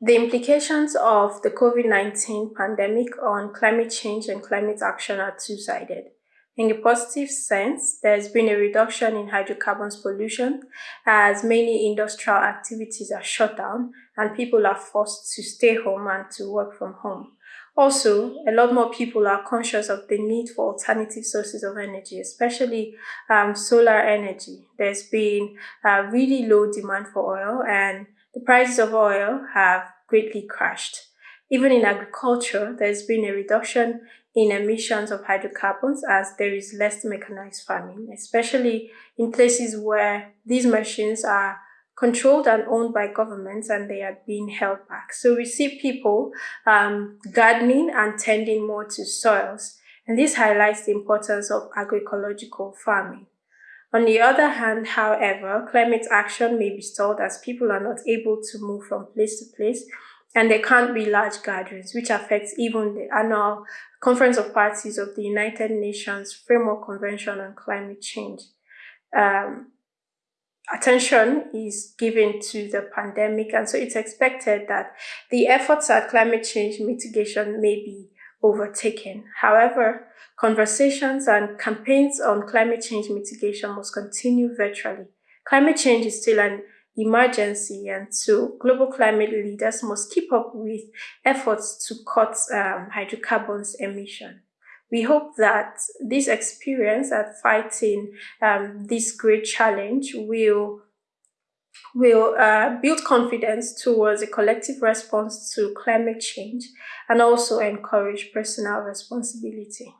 The implications of the COVID-19 pandemic on climate change and climate action are two-sided. In the positive sense, there's been a reduction in hydrocarbons pollution as many industrial activities are shut down and people are forced to stay home and to work from home. Also, a lot more people are conscious of the need for alternative sources of energy, especially um, solar energy. There's been really low demand for oil and the prices of oil have greatly crashed. Even in agriculture, there's been a reduction in emissions of hydrocarbons as there is less mechanized farming, especially in places where these machines are controlled and owned by governments and they are being held back. So we see people um, gardening and tending more to soils, and this highlights the importance of agroecological farming. On the other hand, however, climate action may be stalled as people are not able to move from place to place and there can't be large gatherings, which affects even the annual Conference of Parties of the United Nations Framework Convention on Climate Change. Um, attention is given to the pandemic, and so it's expected that the efforts at climate change mitigation may be overtaken. However, conversations and campaigns on climate change mitigation must continue virtually. Climate change is still an emergency and so global climate leaders must keep up with efforts to cut um, hydrocarbons emission. We hope that this experience at fighting um, this great challenge will will uh, build confidence towards a collective response to climate change and also encourage personal responsibility.